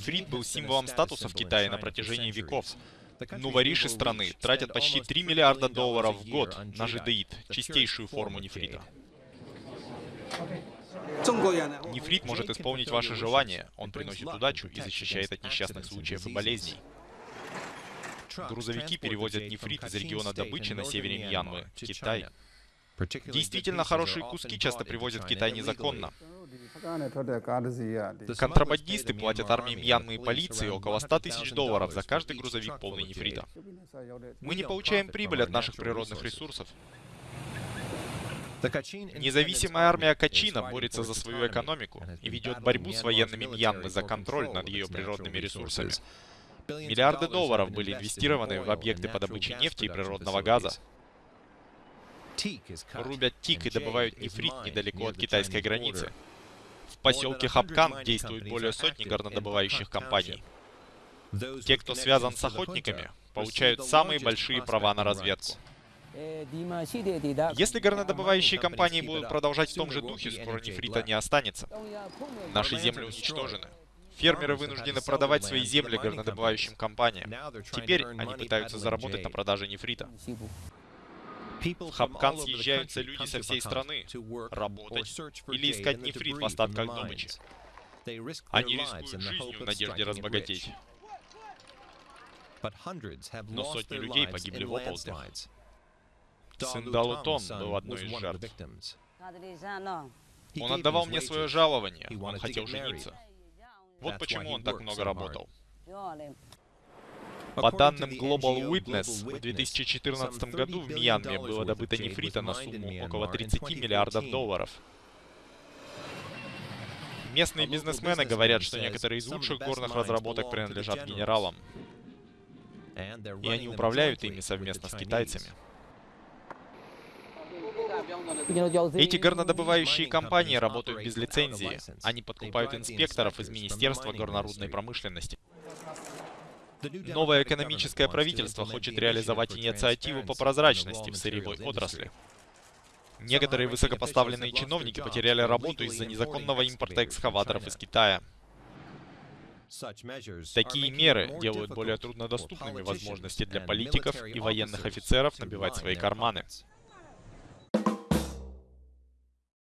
Нефрит был символом статуса в Китае на протяжении веков. Нувориши страны тратят почти 3 миллиарда долларов в год на жидеид, чистейшую форму нефрита. Нефрит может исполнить ваши желания, он приносит удачу и защищает от несчастных случаев и болезней. Грузовики перевозят нефрит из региона добычи на севере Мьянмы, в Китай. Действительно хорошие куски часто привозят в Китай незаконно. Контрабандисты платят армии Мьянмы и полиции около 100 тысяч долларов за каждый грузовик полный нефрита. Мы не получаем прибыль от наших природных ресурсов. Независимая армия Качина борется за свою экономику и ведет борьбу с военными Мьянмы за контроль над ее природными ресурсами. Миллиарды долларов были инвестированы в объекты по добыче нефти и природного газа. Рубят тик и добывают нефрит недалеко от китайской границы. В поселке Хапкан действует более сотни горнодобывающих компаний. Те, кто связан с охотниками, получают самые большие права на разведку. Если горнодобывающие компании будут продолжать в том же духе, скоро нефрита не останется. Наши земли уничтожены. Фермеры вынуждены продавать свои земли горнодобывающим компаниям. Теперь они пытаются заработать на продаже нефрита. В Хапкан съезжаются люди со всей страны работать или искать нефрит в остатках добычи. Они рискуют жизнью в надежде разбогатеть. Но сотни людей погибли в оползнях. Сын Далутон был одной из жертв. Он отдавал мне свое жалование, он хотел жениться. Вот почему он так много работал. По данным Global Witness, в 2014 году в Мьянме было добыто нефрита на сумму около 30 миллиардов долларов. Местные бизнесмены говорят, что некоторые из лучших горных разработок принадлежат генералам. И они управляют ими совместно с китайцами. Эти горнодобывающие компании работают без лицензии. Они подкупают инспекторов из Министерства горнорудной промышленности. Новое экономическое правительство хочет реализовать инициативу по прозрачности в сырьевой отрасли. Некоторые высокопоставленные чиновники потеряли работу из-за незаконного импорта экскаваторов из Китая. Такие меры делают более труднодоступными возможности для политиков и военных офицеров набивать свои карманы.